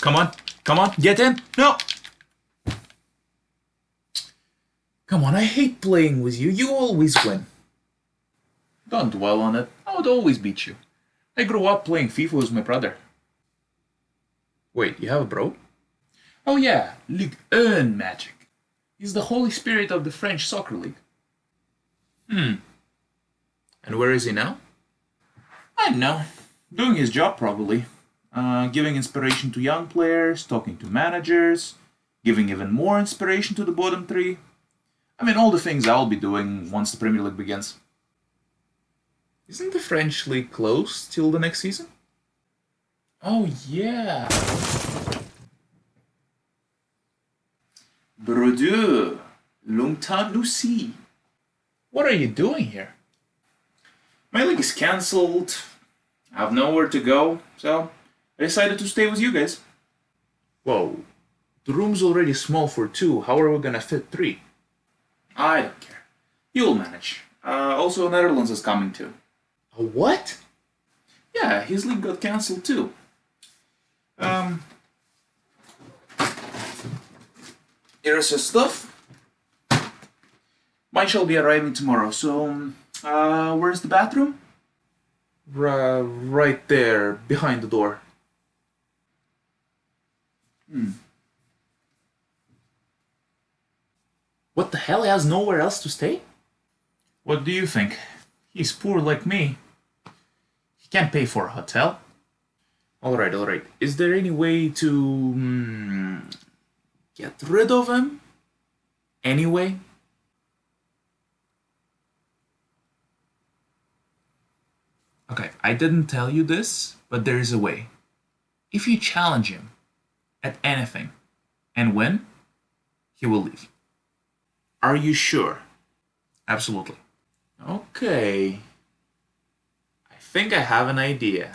Come on, come on, get in. No. Come on, I hate playing with you. You always win. Don't dwell on it. I would always beat you. I grew up playing FIFA with my brother. Wait, you have a bro? Oh yeah, Ligue 1 magic. He's the holy spirit of the French soccer league. Hmm. And where is he now? I don't know. Doing his job, probably. Uh, giving inspiration to young players, talking to managers, giving even more inspiration to the bottom three. I mean, all the things I'll be doing once the Premier League begins. Isn't the French league closed till the next season? Oh, yeah. Brodieu, long time no see. What are you doing here? My league is cancelled. I have nowhere to go, so I decided to stay with you guys. Whoa, the room's already small for two. How are we gonna fit three? I don't care. You'll manage. Uh, also, Netherlands is coming too. A what? Yeah, his league got cancelled too. Um, here's his stuff. Mine shall be arriving tomorrow, so um, uh, where's the bathroom? R right there, behind the door. Hmm. What the hell? He has nowhere else to stay? What do you think? He's poor like me. He can't pay for a hotel. Alright, alright. Is there any way to... Mm, get rid of him? Anyway? Okay, I didn't tell you this, but there is a way. If you challenge him at anything and when? he will leave. Are you sure? Absolutely. Okay. I think I have an idea.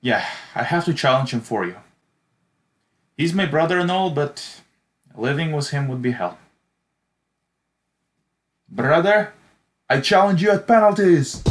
Yeah, I have to challenge him for you. He's my brother and all, but living with him would be hell. Brother, I challenge you at penalties!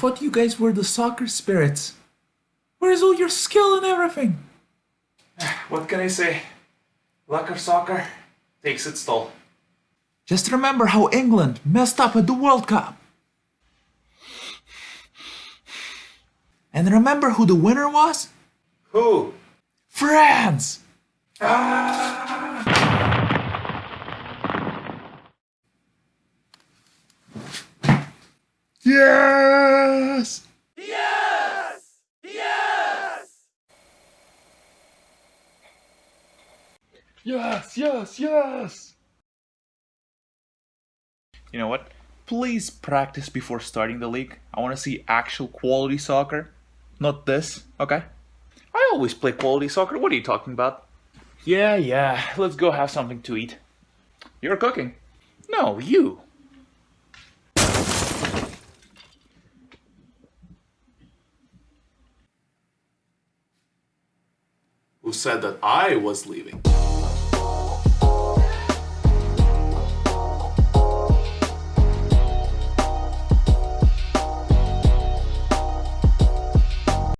Thought you guys were the soccer spirits. Where's all your skill and everything? What can I say? Luck of soccer takes its toll. Just remember how England messed up at the World Cup. And remember who the winner was? Who? France! Ah! Yes! Yes! Yes! Yes, yes, yes! You know what? Please practice before starting the league. I want to see actual quality soccer. Not this, okay? I always play quality soccer. What are you talking about? Yeah, yeah. Let's go have something to eat. You're cooking. No, you. Who said that I was leaving?